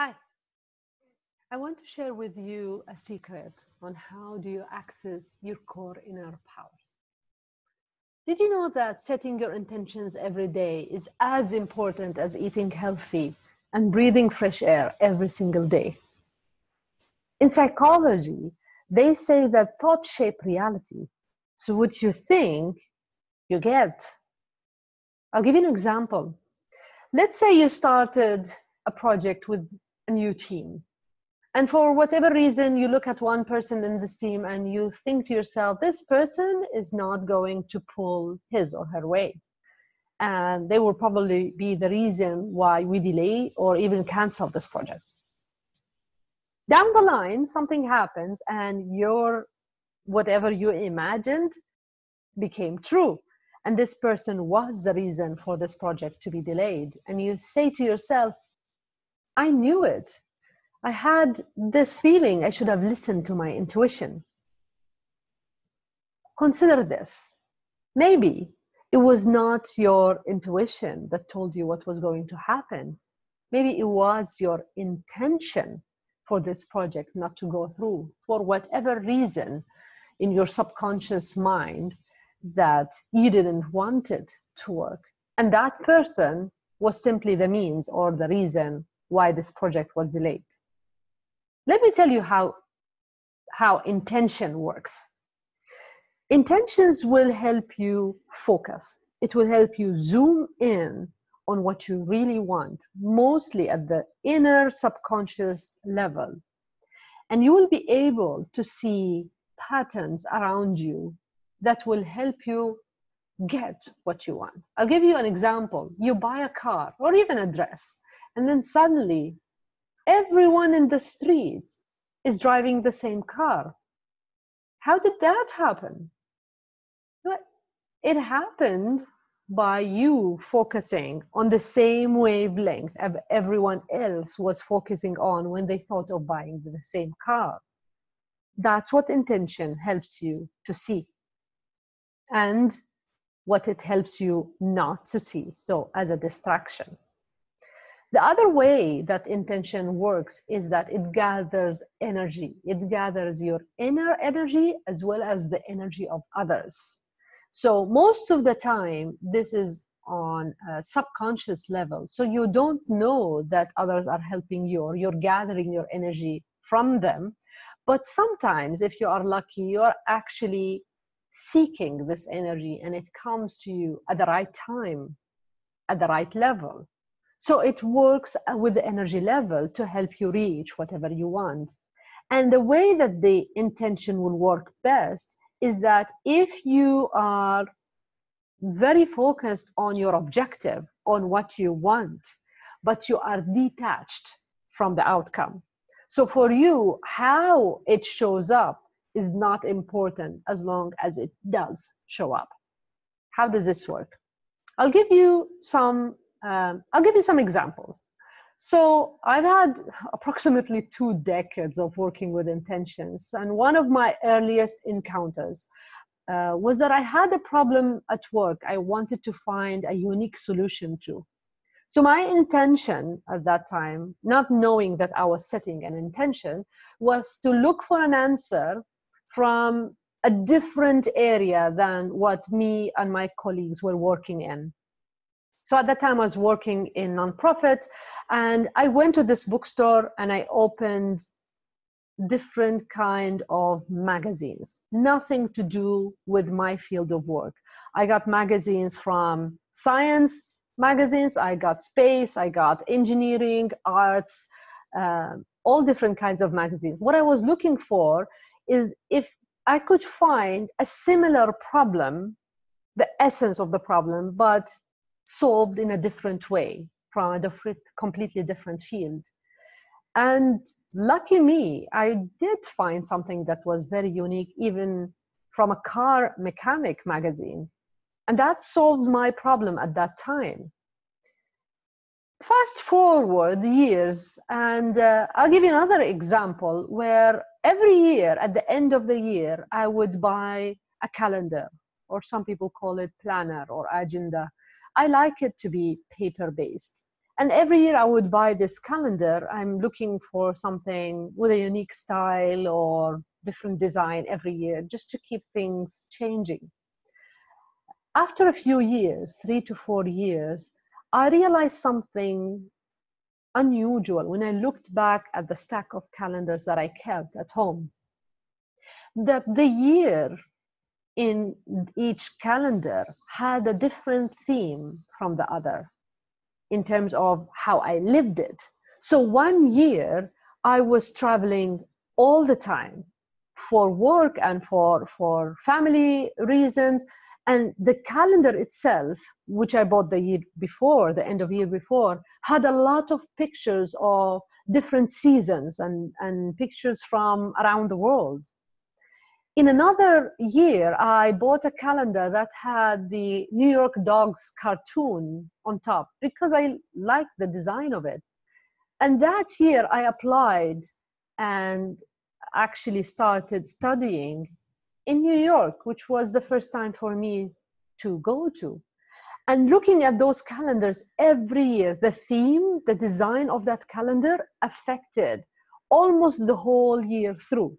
Hi. I want to share with you a secret on how do you access your core inner powers. Did you know that setting your intentions every day is as important as eating healthy and breathing fresh air every single day? In psychology, they say that thoughts shape reality. So what you think, you get. I'll give you an example. Let's say you started a project with a new team. And for whatever reason you look at one person in this team and you think to yourself this person is not going to pull his or her weight. And they will probably be the reason why we delay or even cancel this project. Down the line something happens and your whatever you imagined became true. And this person was the reason for this project to be delayed. And you say to yourself i knew it I had this feeling I should have listened to my intuition. Consider this. Maybe it was not your intuition that told you what was going to happen. Maybe it was your intention for this project not to go through for whatever reason in your subconscious mind that you didn't want it to work. And that person was simply the means or the reason why this project was delayed. Let me tell you how, how intention works. Intentions will help you focus. It will help you zoom in on what you really want, mostly at the inner subconscious level. And you will be able to see patterns around you that will help you get what you want. I'll give you an example. You buy a car or even a dress, and then suddenly everyone in the street is driving the same car. How did that happen? It happened by you focusing on the same wavelength of everyone else was focusing on when they thought of buying the same car. That's what intention helps you to see and what it helps you not to see. So, as a distraction. The other way that intention works is that it gathers energy. It gathers your inner energy as well as the energy of others. So most of the time, this is on a subconscious level. So you don't know that others are helping you or you're gathering your energy from them. But sometimes, if you are lucky, you're actually seeking this energy and it comes to you at the right time, at the right level. So it works uh, with the energy level to help you reach whatever you want. And the way that the intention will work best is that if you are very focused on your objective, on what you want, but you are detached from the outcome. So for you, how it shows up is not important as long as it does show up. How does this work? I'll give you some um, I'll give you some examples. So I've had approximately two decades of working with intentions, and one of my earliest encounters uh, was that I had a problem at work I wanted to find a unique solution to. So my intention at that time, not knowing that I was setting an intention, was to look for an answer from a different area than what me and my colleagues were working in. So at that time, I was working in nonprofit, and I went to this bookstore and I opened different kind of magazines. Nothing to do with my field of work. I got magazines from science magazines i got space i got engineering arts uh, all different kinds of magazines. What i was looking for is if i could find a similar problem the essence of the problem but solved in a different way from a different, completely different field. And lucky me, I did find something that was very unique, even from a car mechanic magazine. And that solved my problem at that time. Fast forward years, and uh, I'll give you another example where every year, at the end of the year, I would buy a calendar, or some people call it planner or agenda I like it to be paper based. And every year I would buy this calendar. I'm looking for something with a unique style or different design every year just to keep things changing. After a few years, three to four years, I realized something unusual when I looked back at the stack of calendars that I kept at home. That the year in each calendar had a different theme from the other in terms of how I lived it. So one year I was traveling all the time for work and for, for family reasons. And the calendar itself, which I bought the year before, the end of year before, had a lot of pictures of different seasons and, and pictures from around the world. In another year, I bought a calendar that had the New York Dogs cartoon on top because I liked the design of it. And that year, I applied and actually started studying in New York, which was the first time for me to go to. And looking at those calendars every year, the theme, the design of that calendar affected almost the whole year through.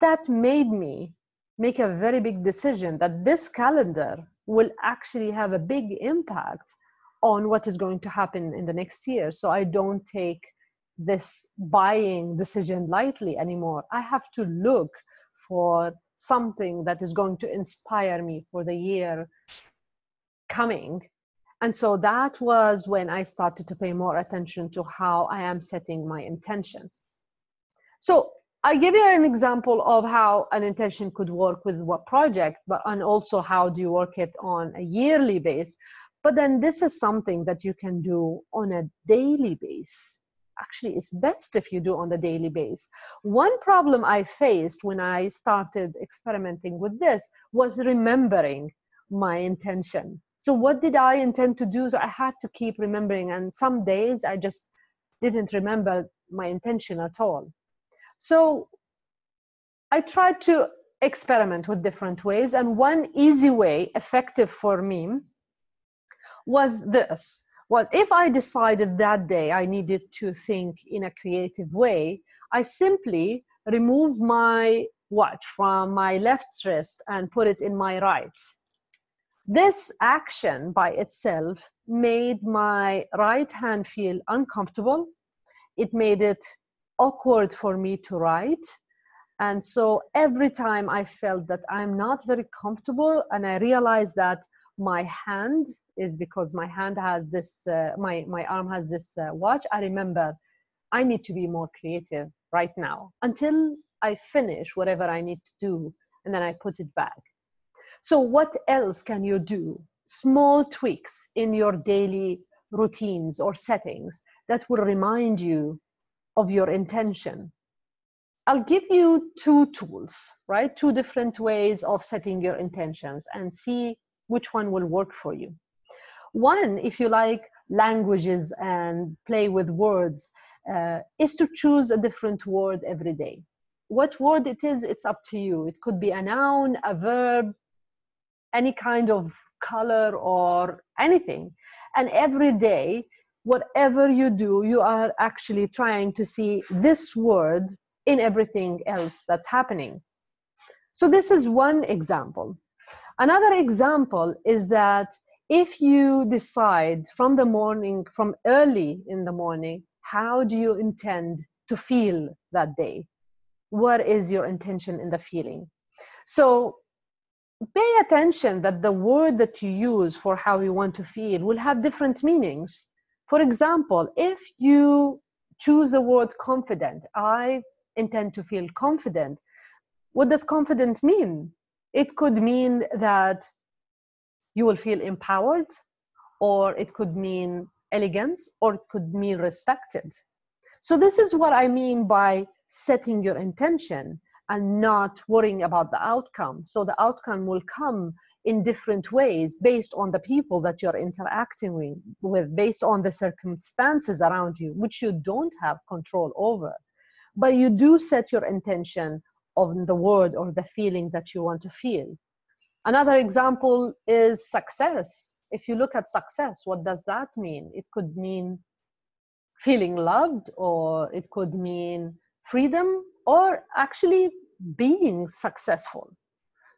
That made me make a very big decision that this calendar will actually have a big impact on what is going to happen in the next year. So I don't take this buying decision lightly anymore. I have to look for something that is going to inspire me for the year coming. And so that was when I started to pay more attention to how I am setting my intentions. So I give you an example of how an intention could work with what project, but and also how do you work it on a yearly base. But then this is something that you can do on a daily base actually is best if you do on the daily base. One problem I faced when I started experimenting with this was remembering my intention. So what did I intend to do? So I had to keep remembering and some days I just didn't remember my intention at all. So I tried to experiment with different ways and one easy way effective for me was this was if I decided that day I needed to think in a creative way, I simply remove my watch from my left wrist and put it in my right. This action by itself made my right hand feel uncomfortable. It made it awkward for me to write. And so every time I felt that I'm not very comfortable and I realized that my hand is because my hand has this, uh, my, my arm has this uh, watch. I remember I need to be more creative right now until I finish whatever I need to do and then I put it back. So what else can you do? Small tweaks in your daily routines or settings that will remind you of your intention. I'll give you two tools, right? Two different ways of setting your intentions and see which one will work for you. One, if you like languages and play with words, uh, is to choose a different word every day. What word it is, it's up to you. It could be a noun, a verb, any kind of color or anything. And every day, whatever you do, you are actually trying to see this word in everything else that's happening. So this is one example. Another example is that if you decide from the morning, from early in the morning, how do you intend to feel that day? What is your intention in the feeling? So pay attention that the word that you use for how you want to feel will have different meanings. For example, if you choose the word confident, I intend to feel confident. What does confident mean? It could mean that you will feel empowered, or it could mean elegance, or it could mean respected. So, this is what I mean by setting your intention and not worrying about the outcome. So, the outcome will come in different ways based on the people that you're interacting with, based on the circumstances around you, which you don't have control over. But you do set your intention of the word or the feeling that you want to feel. Another example is success. if you look at success, what does that mean? It could mean feeling loved, or it could mean freedom, or actually being successful.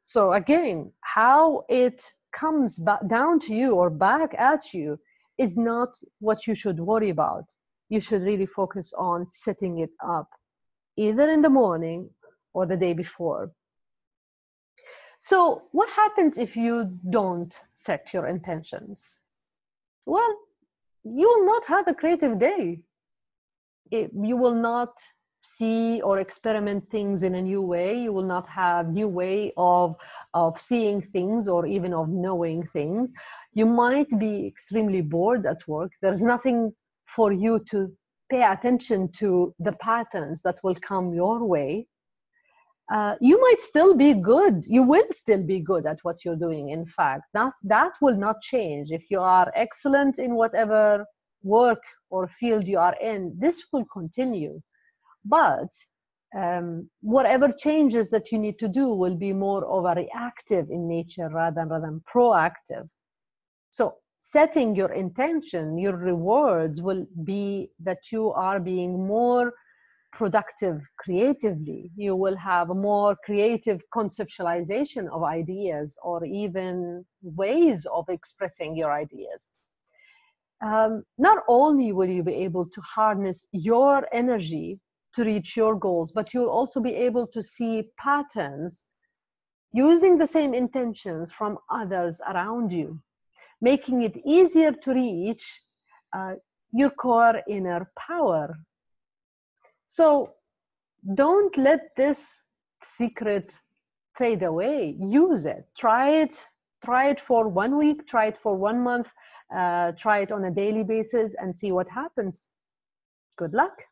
So again, how it comes back down to you or back at you is not what you should worry about. You should really focus on setting it up either in the morning or the day before. So, what happens if you don't set your intentions? Well, you will not have a creative day. It, you will not see or experiment things in a new way. You will not have new way of of seeing things or even of knowing things. You might be extremely bored at work. There's nothing for you to pay attention to the patterns that will come your way. Uh, you might still be good. You will still be good at what you're doing in fact. That that will not change. If you are excellent in whatever work or field you are in this will continue but um, whatever changes that you need to do will be more of a reactive in nature rather, than, rather than proactive. So setting your intention, your rewards will be that you are being more productive creatively. You will have a more creative conceptualization of ideas or even ways of expressing your ideas. Um, not only will you be able to harness your energy to reach your goals, but you'll also be able to see patterns using the same intentions from others around you, making it easier to reach uh, your core inner power. So don't let this secret fade away. Use it. Try it. Try it for one week. Try it for one month. Uh, try it on a daily basis and see what happens. Good luck.